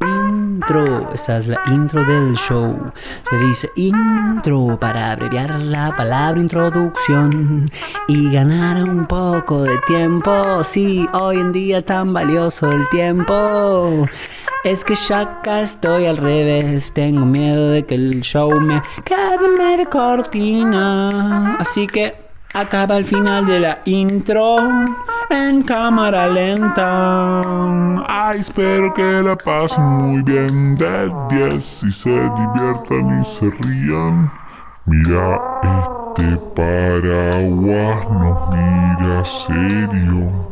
Intro. esta es la intro del show. Se dice intro para abreviar la palabra introducción y ganar un poco de tiempo. Sí, hoy en día tan valioso el tiempo. Es que ya acá estoy al revés. Tengo miedo de que el show me quede de cortina. Así que acaba el final de la intro en cámara lenta. Ay, espero que la pasen muy bien de 10 y se diviertan y se rían. Mira, este paraguas nos mira serio.